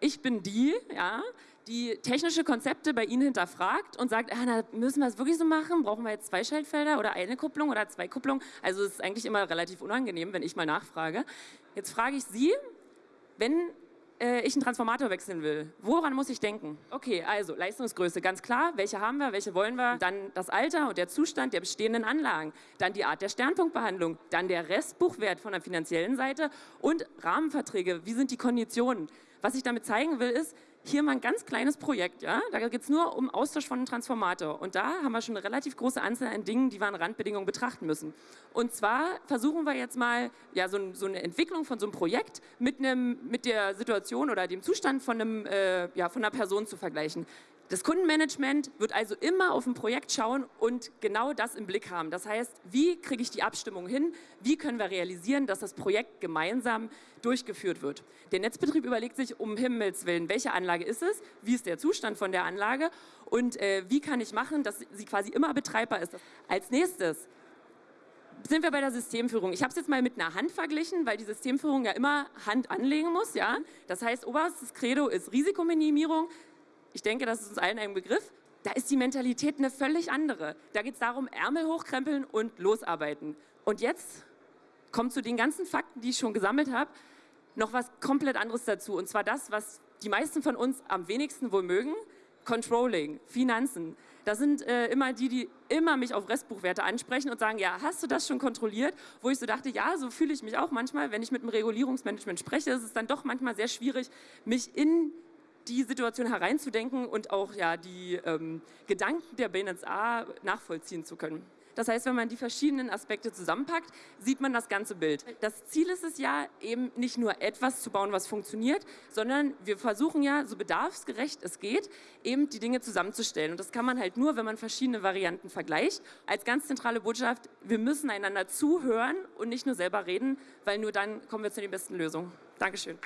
Ich bin die, ja, die technische Konzepte bei Ihnen hinterfragt und sagt, ah, na, müssen wir es wirklich so machen? Brauchen wir jetzt zwei Schaltfelder oder eine Kupplung oder zwei Kupplungen? Also es ist eigentlich immer relativ unangenehm, wenn ich mal nachfrage. Jetzt frage ich Sie, wenn äh, ich einen Transformator wechseln will, woran muss ich denken? Okay, also Leistungsgröße, ganz klar, welche haben wir, welche wollen wir, dann das Alter und der Zustand der bestehenden Anlagen, dann die Art der Sternpunktbehandlung, dann der Restbuchwert von der finanziellen Seite. Und Rahmenverträge, wie sind die Konditionen? Was ich damit zeigen will, ist, hier mal ein ganz kleines Projekt, ja? da geht es nur um Austausch von Transformator und da haben wir schon eine relativ große Anzahl an Dingen, die wir an Randbedingungen betrachten müssen. Und zwar versuchen wir jetzt mal ja, so, so eine Entwicklung von so einem Projekt mit, einem, mit der Situation oder dem Zustand von, einem, äh, ja, von einer Person zu vergleichen. Das Kundenmanagement wird also immer auf ein Projekt schauen und genau das im Blick haben. Das heißt, wie kriege ich die Abstimmung hin? Wie können wir realisieren, dass das Projekt gemeinsam durchgeführt wird? Der Netzbetrieb überlegt sich um Himmels Willen, welche Anlage ist es? Wie ist der Zustand von der Anlage? Und äh, wie kann ich machen, dass sie quasi immer betreibbar ist? Als nächstes sind wir bei der Systemführung. Ich habe es jetzt mal mit einer Hand verglichen, weil die Systemführung ja immer Hand anlegen muss. Ja? Das heißt, oberstes Credo ist Risikominimierung ich denke, das ist uns allen ein Begriff, da ist die Mentalität eine völlig andere. Da geht es darum, Ärmel hochkrempeln und losarbeiten. Und jetzt kommt zu den ganzen Fakten, die ich schon gesammelt habe, noch was komplett anderes dazu. Und zwar das, was die meisten von uns am wenigsten wohl mögen, Controlling, Finanzen. Das sind äh, immer die, die immer mich auf Restbuchwerte ansprechen und sagen, ja, hast du das schon kontrolliert? Wo ich so dachte, ja, so fühle ich mich auch manchmal, wenn ich mit dem Regulierungsmanagement spreche, ist es dann doch manchmal sehr schwierig, mich in die Situation hereinzudenken und auch ja, die ähm, Gedanken der BNSA nachvollziehen zu können. Das heißt, wenn man die verschiedenen Aspekte zusammenpackt, sieht man das ganze Bild. Das Ziel ist es ja, eben nicht nur etwas zu bauen, was funktioniert, sondern wir versuchen ja, so bedarfsgerecht es geht, eben die Dinge zusammenzustellen. Und das kann man halt nur, wenn man verschiedene Varianten vergleicht. Als ganz zentrale Botschaft, wir müssen einander zuhören und nicht nur selber reden, weil nur dann kommen wir zu den besten Lösungen. Dankeschön.